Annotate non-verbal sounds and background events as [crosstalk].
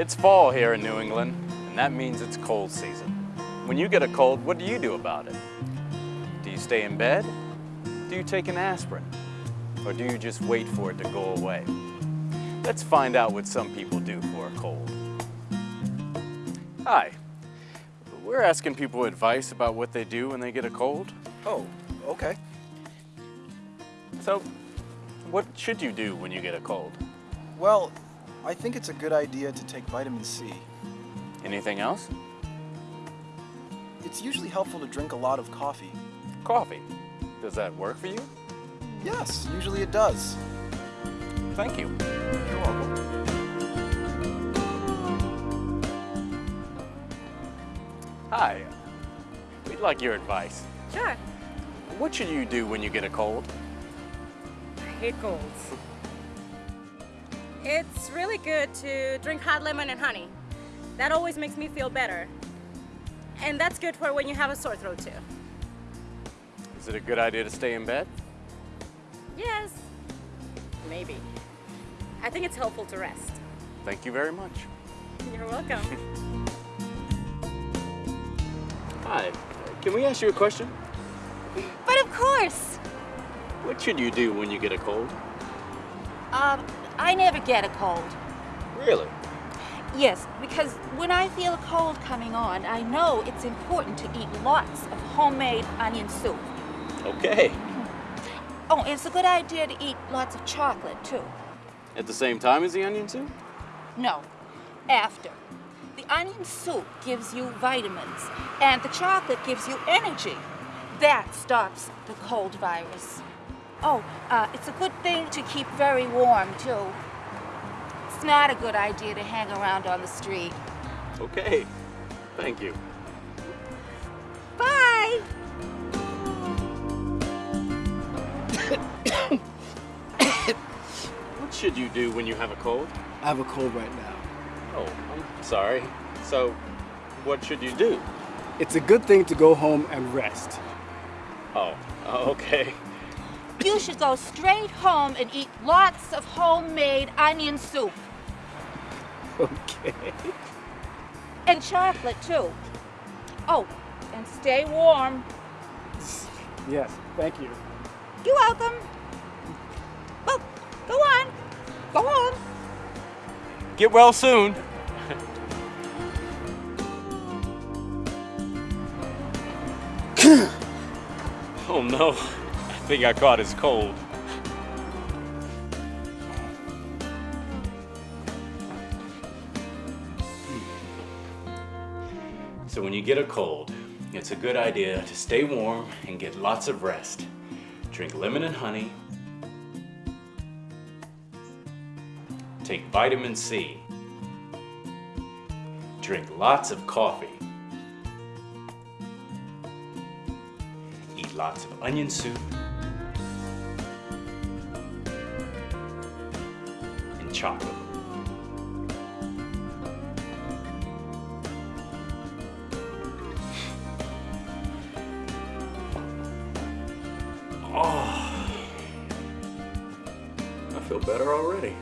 It's fall here in New England, and that means it's cold season. When you get a cold, what do you do about it? Do you stay in bed? Do you take an aspirin? Or do you just wait for it to go away? Let's find out what some people do for a cold. Hi. We're asking people advice about what they do when they get a cold. Oh, okay. So, what should you do when you get a cold? Well, I think it's a good idea to take vitamin C. Anything else? It's usually helpful to drink a lot of coffee. Coffee. Does that work for you? Yes, usually it does. Thank you. You're welcome. Hi. We'd like your advice. Sure. What should you do when you get a cold? I hate colds. It's really good to drink hot lemon and honey. That always makes me feel better. And that's good for when you have a sore throat too. Is it a good idea to stay in bed? Yes. Maybe. I think it's helpful to rest. Thank you very much. You're welcome. [laughs] Hi. Can we ask you a question? But of course. What should you do when you get a cold? Um, I never get a cold. Really? Yes, because when I feel a cold coming on, I know it's important to eat lots of homemade onion soup. Okay. [laughs] Oh, it's a good idea to eat lots of chocolate, too. At the same time as the onion soup? No, after. The onion soup gives you vitamins, and the chocolate gives you energy. That stops the cold virus. Oh, uh, it's a good thing to keep very warm, too. It's not a good idea to hang around on the street. Okay. Thank you. Bye! What should you do when you have a cold? I have a cold right now. Oh, I'm sorry. So, what should you do? It's a good thing to go home and rest. Oh, [laughs] okay. You should go straight home and eat lots of homemade onion soup. Okay. And chocolate, too. Oh, and stay warm. Yes, thank you. You're welcome. Well, go on. Go on. Get well soon. [laughs] oh no, I think I caught is cold. So when you get a cold, it's a good idea to stay warm and get lots of rest. Drink lemon and honey. Take vitamin C. Drink lots of coffee. Lots of onion soup. And chocolate. Oh, I feel better already.